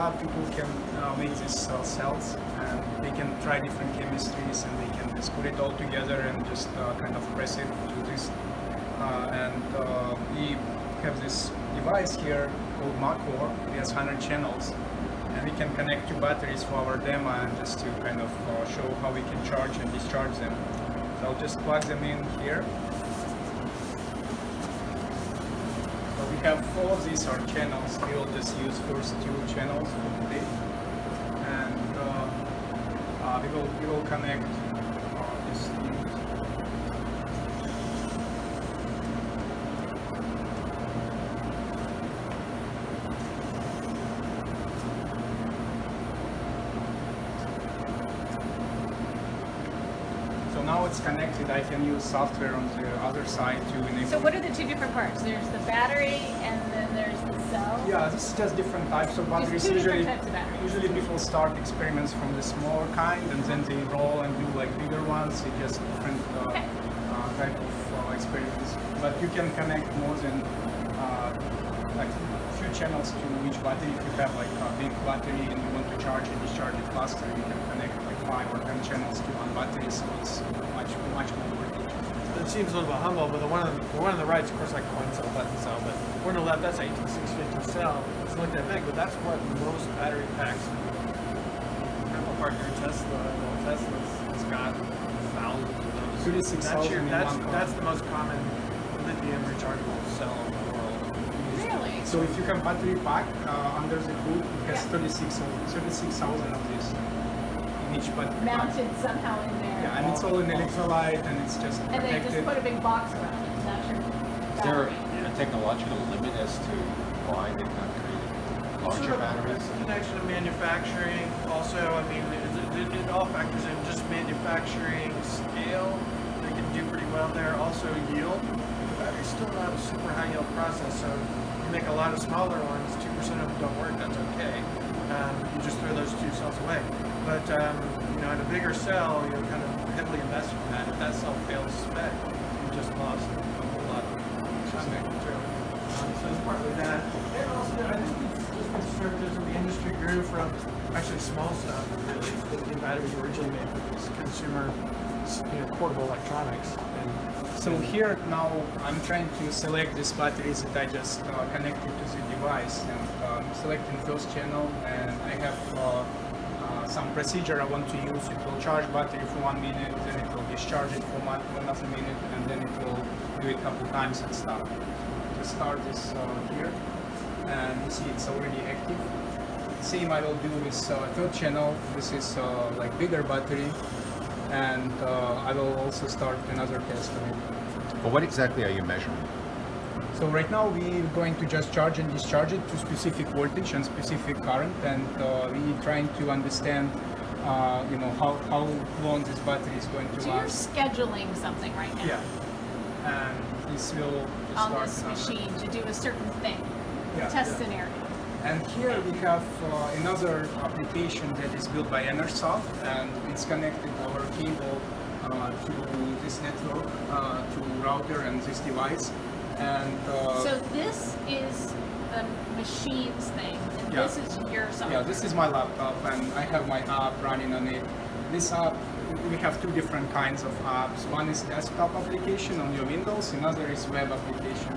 Uh, people can uh, make these uh, cells and they can try different chemistries and they can just put it all together and just uh, kind of press it to this. Uh, and uh, we have this device here called Maccor. It has 100 channels and we can connect two batteries for our demo and just to kind of uh, show how we can charge and discharge them. So I'll just plug them in here. So we have of these are channels. We will just use first two channels for today, and uh, uh, we will we will connect uh, this. unit. So now I can use software on the other side to enable. So what are the two different parts? There's the battery and then there's the cell. Yeah, this is just different types of batteries. Usually, types of batteries. usually people start experiments from the smaller kind, and then they roll and do like bigger ones. It's just different uh, Okay. uh, type of uh, experiments. But you can connect more than uh, like a few channels to each battery. If you have like a big battery and you want to charge and discharge it faster, you can connect like five or ten channels to one battery, so it's much much more voltage. It seems a little bit humble, but the one on the one on the right is of course like coin cell, button cell, but one on the left that's 18650 cell. It's not that big, but that's what most battery packs. Apple Parker Tesla, well, Tesla's it's got thousands of those. 36,000 That's your that's that's the most common lithium rechargeable cell in the world. Really? So if you have battery pack uh, under the hood, it has Yeah. 36 of- 36,000 of these in each battery pack. Mounted somehow in there. Yeah, and it's all in electrolyte and it's just And they just put a big box around it. That's your Is there a technological limit as to why they've not created larger Sort of batteries? Connection to manufacturing. Also, I mean, it, it, it all factors in just manufacturing scale. They can do pretty well there. Also, yield. The battery's still not a super high yield process, so you make a lot of smaller ones. Two percent of them don't work. That's okay. Um, you just throw those two cells away. But um, you know, in a bigger cell, you're kind of heavily invested in that. If that cell fails spec, you just lost a whole lot of material. Um, so it's partly that. And also, I think just as the industry grew from actually small stuff, really. The batteries originally made for consumer, you know, portable electronics. And So here now I'm trying to select these batteries that I just uh, connected to the device and um, selecting first channel and I have uh, some procedure I want to use. It will charge battery for one minute, then it will discharge it for another minute and then it will do it a couple times and stop. To start this uh, here and you see it's already active. Same I will do with uh, third channel. This is uh, like bigger battery and uh, I will also start another test on it. But what exactly are you measuring? So right now we're going to just charge and discharge it to specific voltage and specific current and uh, we're trying to understand uh, you know how, how long this battery is going to So you're scheduling something right now Yeah. And this will on this machine to do a certain thing, Yeah, test yeah. scenario. And here we have uh, another application that is built by Enersoft and it's connected over cable uh, to this network, uh, to router and this device. And uh, So this is the machines thing, and Yeah. this is your software. Yeah, this is my laptop and I have my app running on it. This app, we have two different kinds of apps. One is desktop application on your Windows, another is web application.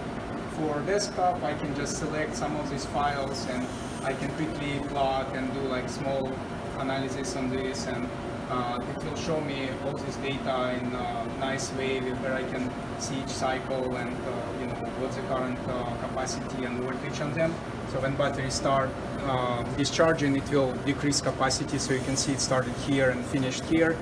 For desktop, I can just select some of these files and I can quickly plot and do like small analysis on this and uh, it will show me all this data in a nice way where I can see each cycle and uh, what's the current uh, capacity and voltage on them. So when batteries start uh, discharging, it will decrease capacity. So you can see it started here and finished here.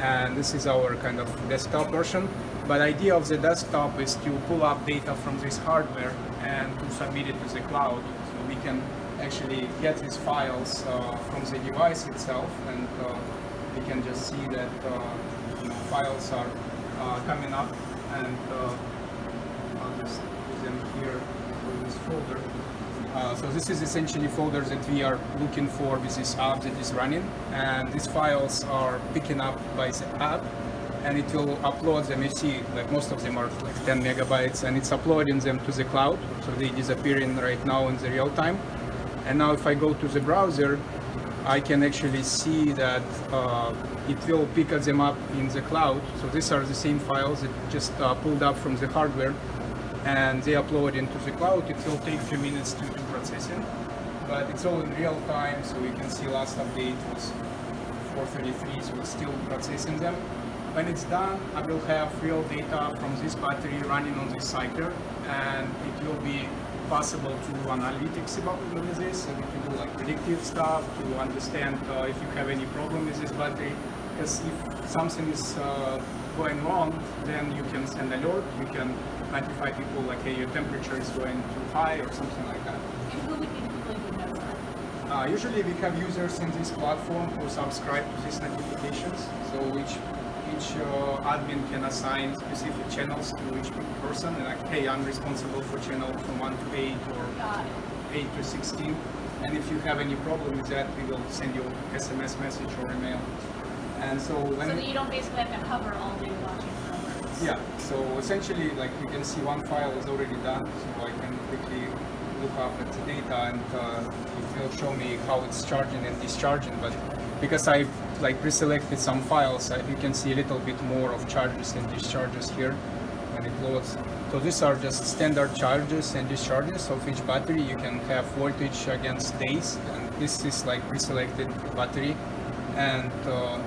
And this is our kind of desktop version. But idea of the desktop is to pull up data from this hardware and to submit it to the cloud. So we can actually get these files uh, from the device itself and uh, we can just see that uh, you know, files are uh, coming up and them here for this folder. Uh, so this is essentially folder that we are looking for with this app that is running and these files are picking up by the app and it will upload them. You see like most of them are like 10 megabytes and it's uploading them to the cloud so they're disappearing right now in the real time And now if I go to the browser, I can actually see that uh, it will pick them up in the cloud. So these are the same files that just uh, pulled up from the hardware and they upload into the cloud. It will take a few minutes to do processing, but it's all in real time. So you can see last update was 433, so it's still processing them. When it's done, I will have real data from this battery running on this cycler, and it will be possible to do analytics about this, and we can do like predictive stuff to understand uh, if you have any problem with this battery. Because if something is uh, going wrong, then you can send alert, you can notify people like, hey, your temperature is going too high or something like that. And who would be people who know that? Uh, usually we have users in this platform who subscribe to these notifications. So each each uh, admin can assign specific channels to each person. And like, hey, I'm responsible for channel from one to eight or eight to sixteen. And if you have any problem with that, we will send you SMS message or email. And so when So that you don't basically have to hover all day watching for yeah, so essentially, like you can see one file is already done, so I can quickly look up at the data and uh, it will show me how it's charging and discharging. But because I like pre-selected some files, I, you can see a little bit more of charges and discharges here when it loads. So these are just standard charges and discharges of each battery. You can have voltage against days, and this is like pre-selected battery. And uh,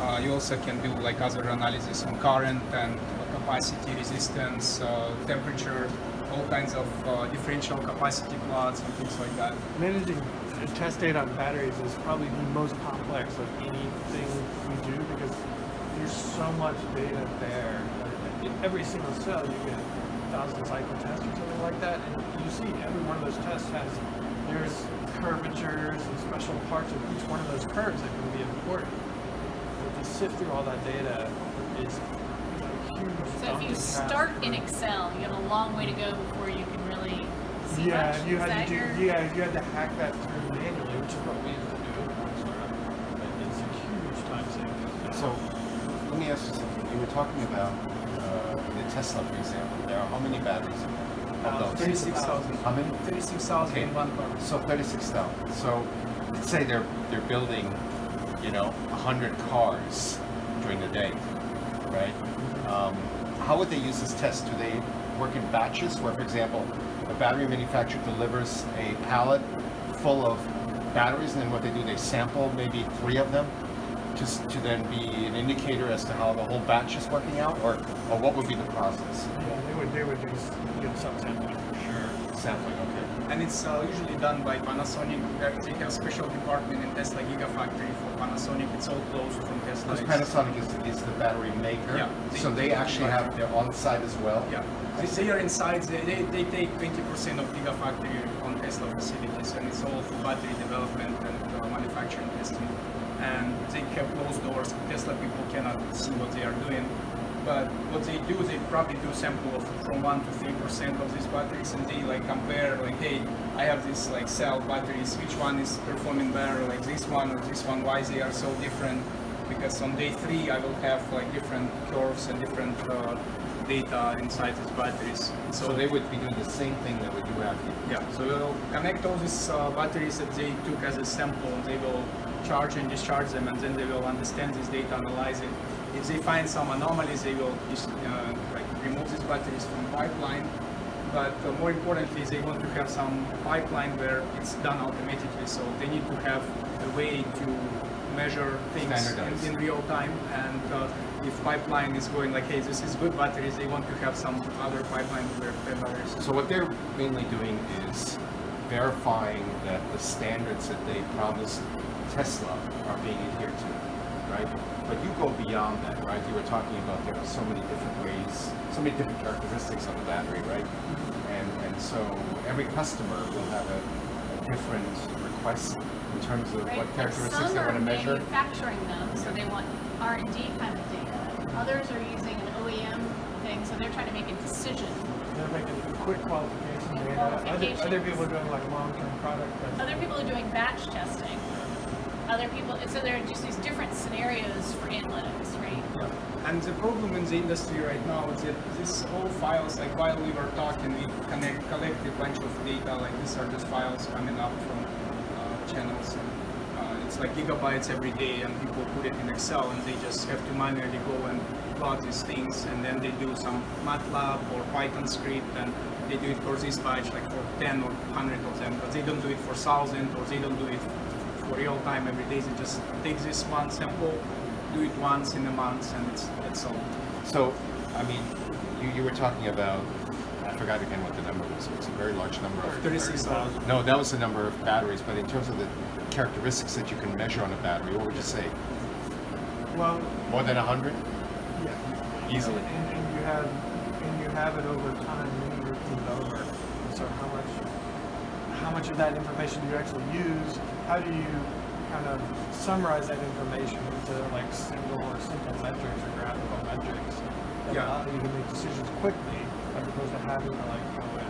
uh, you also can do like other analysis on current and capacity, resistance, uh, temperature, all kinds of uh, differential capacity plots and things like that. Managing test data on batteries is probably the most complex of anything we do because there's so much data there. In every single cell, you get a thousand cycle test or something like that, and you see every one of those tests has there's curvatures and special parts of each one of those curves that can be important. But to sift through all that data is a huge. So if you start in Excel, you have a long way to go before you can really see Yeah, much. you had to do. your- Yeah, you had to hack that through manually, which is what we used to do. But It's a huge time saving. So, let me ask you something. You were talking about uh, the Tesla, for example. There are how many batteries in there? Uh, Of those? 36,000. How many? 36,000 in one car. So thirty-six thousand. So, let's say they're they're building, you know, hundred cars during the day, right? Um, how would they use this test? Do they work in batches, where, for example, a battery manufacturer delivers a pallet full of batteries, and then what they do, they sample maybe three of them, just to then be an indicator as to how the whole batch is working out, or or what would be the process? Yeah, they would. They would do some sampling for sure. Sampling, okay. And it's uh, usually done by Panasonic. They have a special department in Tesla Gigafactory for Panasonic. It's all closed from Tesla. Because Panasonic is, is the battery maker, Yeah. so they actually have their on-site as well. Yeah, they, they are inside. They, they, they take 20% of Gigafactory on Tesla facilities, and it's all for battery development and uh, manufacturing testing. And they have closed doors. Tesla people cannot see what they are doing. But what they do, they probably do sample of from one to three percent of these batteries, and they like compare, like, hey, I have this like cell batteries. Which one is performing better, like this one or this one? Why they are so different? Because on day three, I will have like different curves and different uh, data inside these batteries. So they would be doing the same thing that we do here. yeah, so we'll connect all these uh, batteries that they took as a sample, and they will charge and discharge them, and then they will understand this data, analyze it. If they find some anomalies, they will uh, like remove these batteries from pipeline. But uh, more importantly, they want to have some pipeline where it's done automatically. So they need to have a way to measure things in, in real time. And uh, if pipeline is going like, hey, this is good batteries, they want to have some other pipeline where their batteries. So what they're mainly doing is verifying that the standards that they promised Tesla are being adhered to, right? But you go beyond that, right? You were talking about there are so many different ways, so many different characteristics of the battery, right? And and so every customer will have a, a different request in terms of Right, what characteristics some they want to measure. Some are manufacturing them, so they want R and D kind of data. Others are using an OEM thing, so they're trying to make a decision. They're making quick qualification data. Other, other people are doing like long-term product testing. Other people are doing batch testing. Other people, so there are just these different scenarios for analytics, right? Yeah. And the problem in the industry right now is that these whole files, like while we were talking, we connect, collect a bunch of data, like these are just files coming up from channels. And, uh, it's like gigabytes every day, and people put it in Excel, and they just have to manually go and plot these things, and then they do some MATLAB or Python script, and they do it for this batch, like for 10 or 100 of them, but they don't do it for 1,000, or they don't do it for real time every day. They just take this one sample, do it once in a month, and it's that's all. So, I mean, you, you were talking about, I forgot again what the number was. It's a very large number of. 36,000. No, that was the number of batteries, but in terms of the characteristics that you can measure on a battery, what would you say? Well, More than 100? yeah. Easily. And, and you have and you have it over time you repeat it over. So how much how much of that information do you actually use? How do you kind of summarize that information into like single or simple metrics or graphical metrics that Yeah. allow you to make decisions quickly as opposed to having to like go in.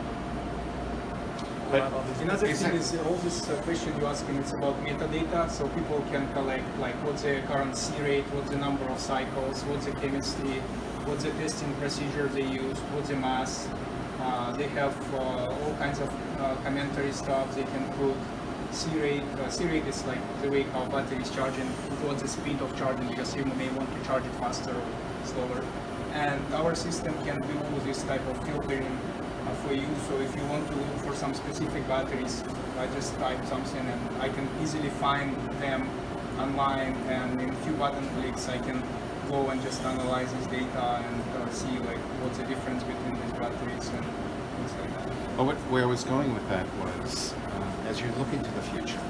But Another thing is uh, all this uh, question you're asking it's about metadata, so people can collect like what's the current C rate, what's the number of cycles, what's the chemistry, what's the testing procedure they use, what's the mass. Uh, they have uh, all kinds of uh, commentary stuff they can put. C rate, uh, C rate is like the way how battery is charging, what's the speed of charging because you may want to charge it faster or slower. And our system can do this type of filtering uh, for you. So if you want to look for some specific batteries, I just type something and I can easily find them online. And in a few button clicks, I can go and just analyze this data and uh, see like what's the difference between these batteries and things like that. Well, what, where I was going with that was, uh, as you look into the future,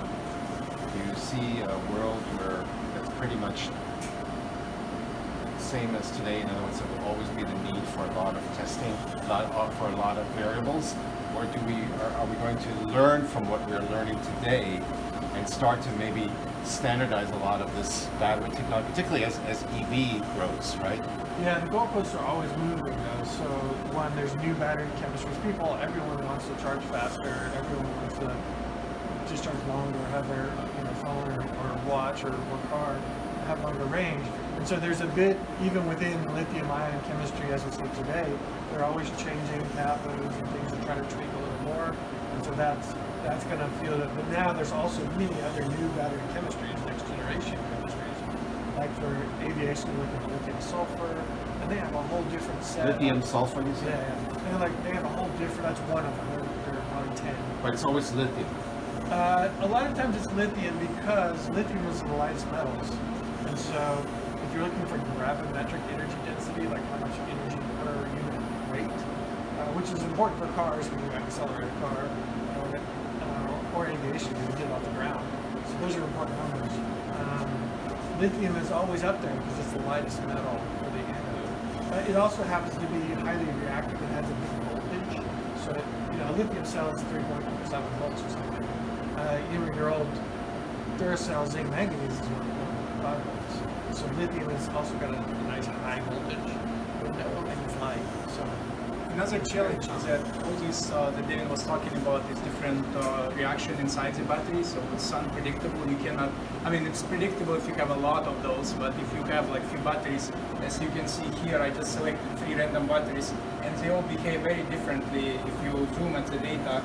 you see a world where that's pretty much same as today. In other words, there will always be the need for a lot of testing, a lot uh, for a lot of variables, or do we are, are we going to learn from what we're learning today start to maybe standardize a lot of this battery technology, particularly as, as EV grows, right? Yeah, the goalposts are always moving though. So one, there's new battery chemistries. People, everyone wants to charge faster. Everyone wants to discharge longer, have their you know, phone or, or watch or, or car have longer range. And so there's a bit, even within lithium-ion chemistry as we see today, they're always changing cathodes and things to try to tweak a little more. And so that's that's going to feel that. But now there's also many other new battery chemistries, next generation chemistries like for aviation, at lithium sulfur, and they have a whole different set. Lithium of, sulfur, you Yeah, say? yeah. They're like they have a whole different. That's one of them. There, there are probably ten. But it's always lithium. Uh, a lot of times it's lithium because lithium is the lightest metals, and so if you're looking for gravimetric energy density, like how much energy per unit weight, uh, which is important for cars when you accelerate a car, when you get it off the ground. So those are important numbers. Um, lithium is always up there because it's the lightest metal for the anode. Uh, it also happens to be highly reactive. It has a big voltage. So, it, you know, lithium cell is 3.7 volts or something. Uh, know, your old Duracell zinc manganese is 1.5 volts. So lithium has also got a, a nice high voltage window and it's light. So Another challenge is that all this uh, that David was talking about is different uh, reaction inside the battery, so it's unpredictable. You cannot. I mean, it's predictable if you have a lot of those, but if you have like few batteries, as you can see here, I just selected three random batteries, and they all behave very differently. If you zoom at the data,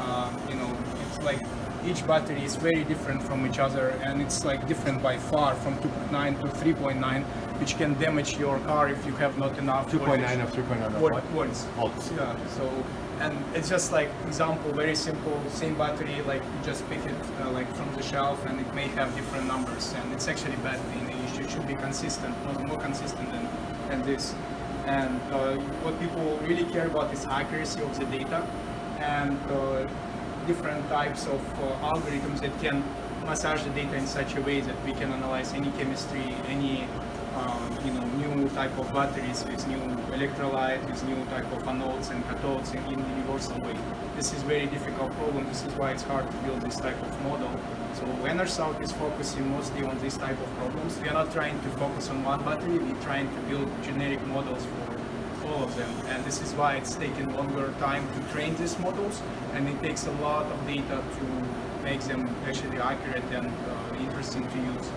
uh, you know, it's like each battery is very different from each other, and it's like different by far from 2.9 to 3.9, which can damage your car if you have not enough. 2.9 voltage. of 3.9 of Volt- volts. Volts. Yeah. So, and it's just like example, very simple, same battery, like you just pick it uh, like from the shelf, and it may have different numbers, and it's actually bad thing. Should, should be consistent, more, more consistent than, than this. And uh, what people really care about is accuracy of the data, and uh, different types of uh, algorithms that can massage the data in such a way that we can analyze any chemistry, any um, you know new type of batteries with new electrolyte, with new type of anodes and cathodes in, in universal way. This is very difficult problem. This is why it's hard to build this type of model. So Enersoft is focusing mostly on this type of problems. We are not trying to focus on one battery. We're trying to build generic models for all of them. And this is why it's taken longer time to train these models, and it takes a lot of data to make them actually accurate and uh, interesting to use.